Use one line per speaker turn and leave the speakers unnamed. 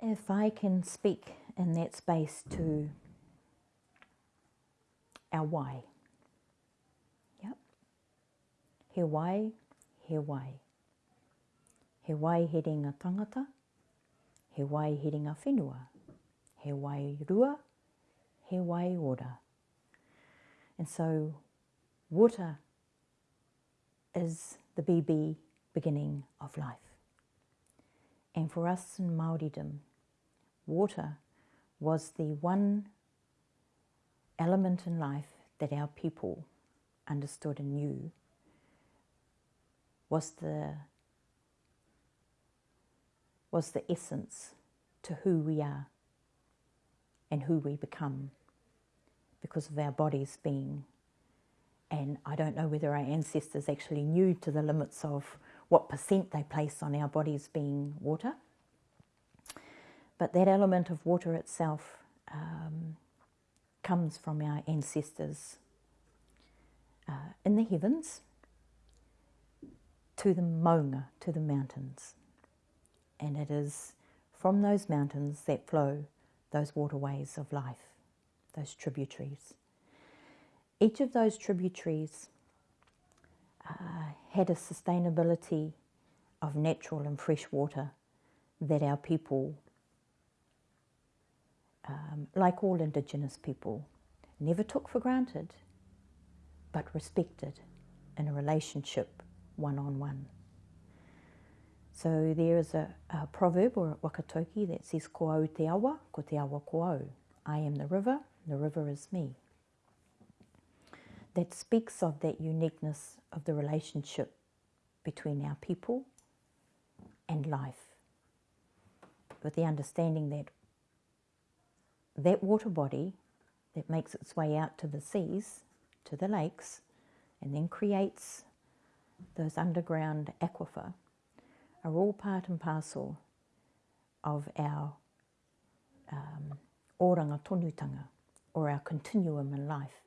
If I can speak in that space to our why. Yep. He wai, he wai. He wai he ringa tangata, he wai he ringa whenua, he wai rua, he wai ora. And so water is the BB beginning of life. And for us in Māoridom, water was the one element in life that our people understood and knew was the was the essence to who we are and who we become because of our bodies being and I don't know whether our ancestors actually knew to the limits of what percent they place on our bodies being water. But that element of water itself um, comes from our ancestors uh, in the heavens to the maunga, to the mountains. And it is from those mountains that flow those waterways of life, those tributaries. Each of those tributaries uh, had a sustainability of natural and fresh water that our people, um, like all Indigenous people, never took for granted, but respected in a relationship one on one. So there is a, a proverb or a whakataukī that says, Ko te awa, ko te awa ko. I am the river, the river is me that speaks of that uniqueness of the relationship between our people and life, with the understanding that that water body that makes its way out to the seas, to the lakes, and then creates those underground aquifer are all part and parcel of our um, oranga tonutanga, or our continuum in life.